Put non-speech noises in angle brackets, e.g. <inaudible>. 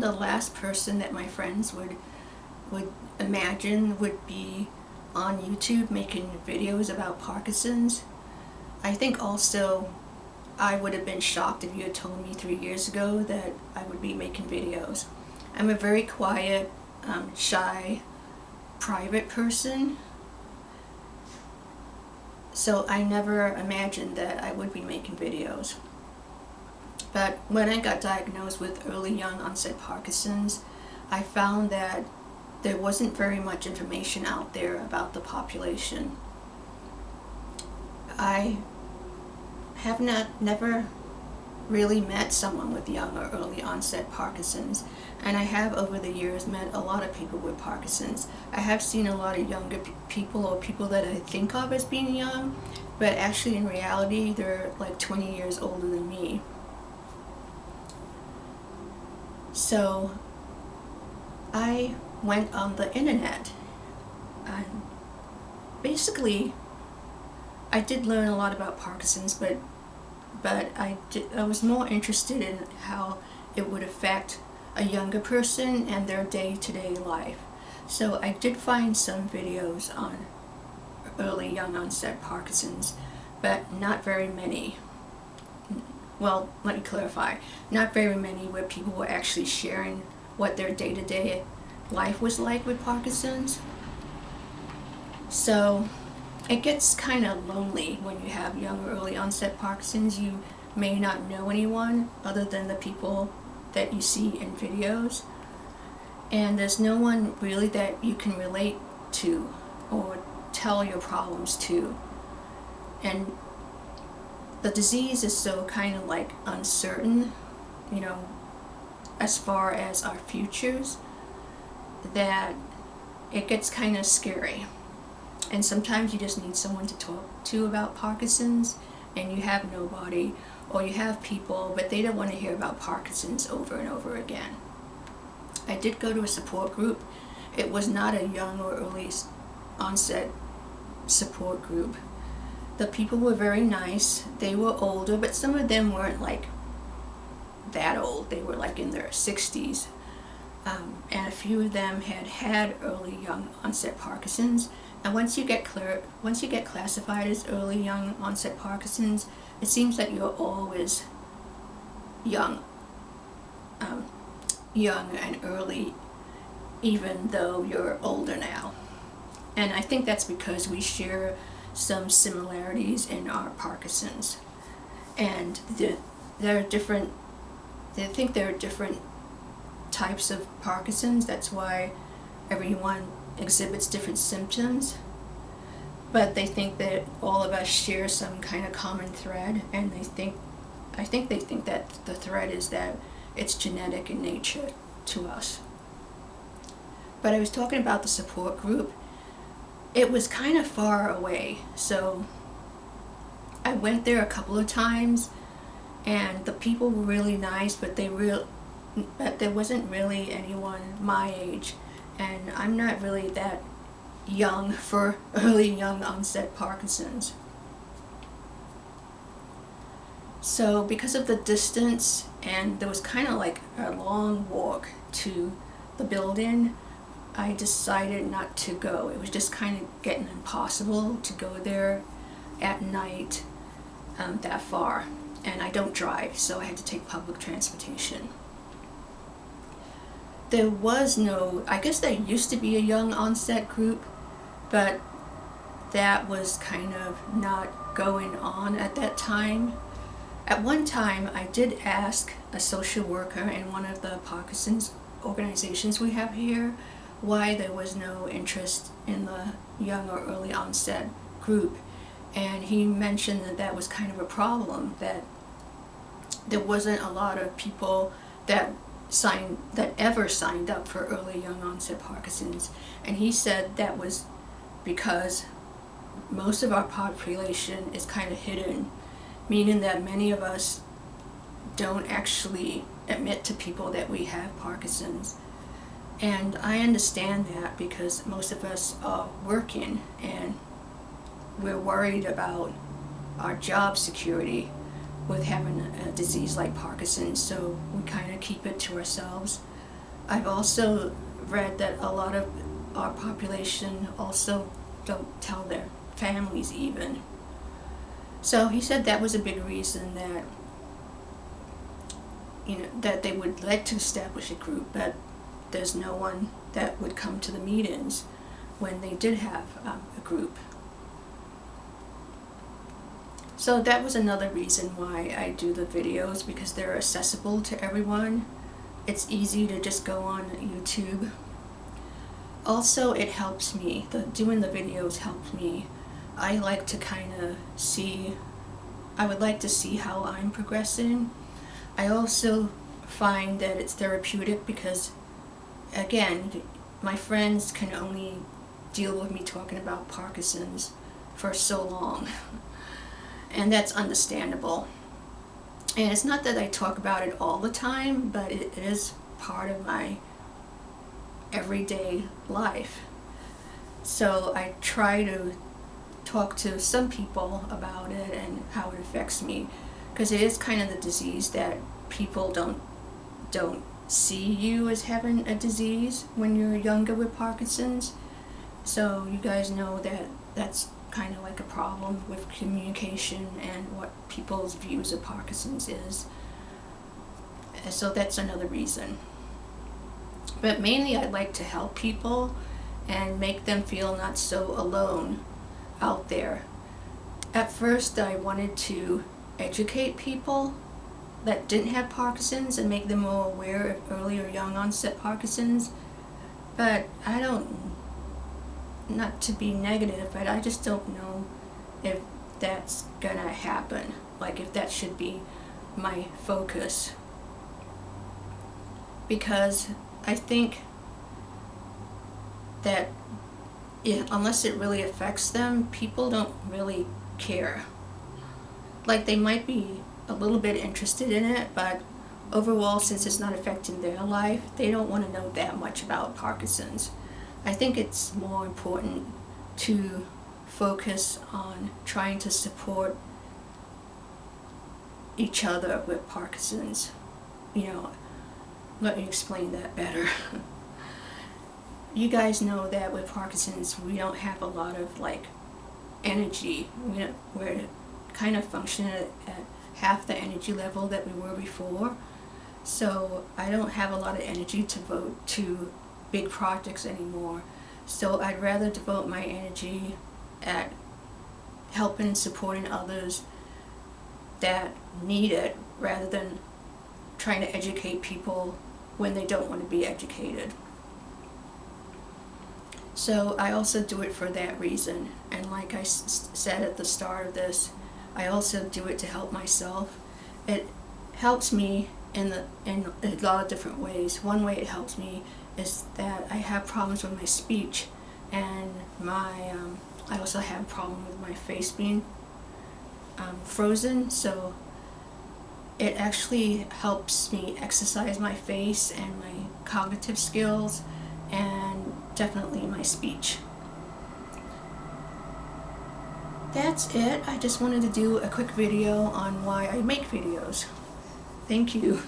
The last person that my friends would would imagine would be on YouTube making videos about Parkinson's. I think also I would have been shocked if you had told me three years ago that I would be making videos. I'm a very quiet, um, shy, private person. So I never imagined that I would be making videos. But when I got diagnosed with early young onset Parkinson's, I found that there wasn't very much information out there about the population. I have not never really met someone with young or early onset Parkinson's and I have over the years met a lot of people with Parkinson's. I have seen a lot of younger people or people that I think of as being young but actually in reality they're like 20 years older than me. So I went on the internet and basically I did learn a lot about Parkinson's but but I, did, I was more interested in how it would affect a younger person and their day-to-day -day life. So I did find some videos on early young onset Parkinson's but not very many well, let me clarify, not very many where people were actually sharing what their day-to-day -day life was like with Parkinson's. So it gets kind of lonely when you have young or early onset Parkinson's. You may not know anyone other than the people that you see in videos. And there's no one really that you can relate to or tell your problems to. And the disease is so kind of like uncertain, you know, as far as our futures, that it gets kind of scary. And sometimes you just need someone to talk to about Parkinson's and you have nobody or you have people but they don't want to hear about Parkinson's over and over again. I did go to a support group. It was not a young or early onset support group the people were very nice. They were older, but some of them weren't like that old. They were like in their 60s. Um, and a few of them had had early young onset Parkinson's. And once you get clear, once you get classified as early young onset Parkinson's, it seems that you're always young, um, young and early, even though you're older now. And I think that's because we share some similarities in our Parkinson's. And the, there are different, they think there are different types of Parkinson's, that's why everyone exhibits different symptoms. But they think that all of us share some kind of common thread, and they think, I think they think that the thread is that it's genetic in nature to us. But I was talking about the support group, it was kind of far away so I went there a couple of times and the people were really nice but they real but there wasn't really anyone my age and I'm not really that young <laughs> for early young onset Parkinson's. So because of the distance and there was kind of like a long walk to the building, I decided not to go. It was just kind of getting impossible to go there at night um, that far. And I don't drive, so I had to take public transportation. There was no, I guess there used to be a young onset group, but that was kind of not going on at that time. At one time, I did ask a social worker in one of the Parkinson's organizations we have here why there was no interest in the young or early onset group. And he mentioned that that was kind of a problem, that there wasn't a lot of people that signed that ever signed up for early young onset Parkinson's. And he said that was because most of our population is kind of hidden, meaning that many of us don't actually admit to people that we have Parkinson's. And I understand that because most of us are working and we're worried about our job security with having a disease like Parkinson's, so we kind of keep it to ourselves. I've also read that a lot of our population also don't tell their families even. So he said that was a big reason that you know that they would like to establish a group, but there's no one that would come to the meetings when they did have um, a group. So that was another reason why I do the videos because they're accessible to everyone. It's easy to just go on YouTube. Also, it helps me. The doing the videos helps me. I like to kind of see. I would like to see how I'm progressing. I also find that it's therapeutic because, again, my friends can only deal with me talking about Parkinson's for so long. <laughs> and that's understandable. And it's not that I talk about it all the time, but it is part of my everyday life. So I try to talk to some people about it and how it affects me because it is kind of the disease that people don't don't see you as having a disease when you're younger with Parkinson's. So you guys know that that's kind of like a problem with communication and what people's views of Parkinson's is. So that's another reason. But mainly I'd like to help people and make them feel not so alone out there. At first I wanted to educate people that didn't have Parkinson's and make them more aware of early or young onset Parkinson's. But I don't not to be negative, but I just don't know if that's gonna happen. Like if that should be my focus. Because I think that if, unless it really affects them, people don't really care. Like they might be a little bit interested in it, but overall, since it's not affecting their life, they don't want to know that much about Parkinson's. I think it's more important to focus on trying to support each other with Parkinson's. You know, let me explain that better. <laughs> you guys know that with Parkinson's we don't have a lot of like energy. We we're kind of functioning at, at half the energy level that we were before. So I don't have a lot of energy to vote to big projects anymore. So I'd rather devote my energy at helping and supporting others that need it rather than trying to educate people when they don't want to be educated. So I also do it for that reason. And like I said at the start of this, I also do it to help myself. It helps me in the in a lot of different ways. One way it helps me is that I have problems with my speech and my um, I also have a problem with my face being um, frozen so it actually helps me exercise my face and my cognitive skills and definitely my speech. That's it. I just wanted to do a quick video on why I make videos. Thank you.